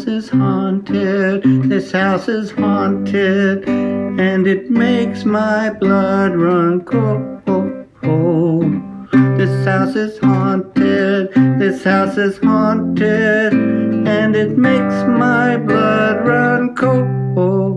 house is haunted, this house is haunted, and it makes my blood run cold. This house is haunted, this house is haunted, and it makes my blood run cold.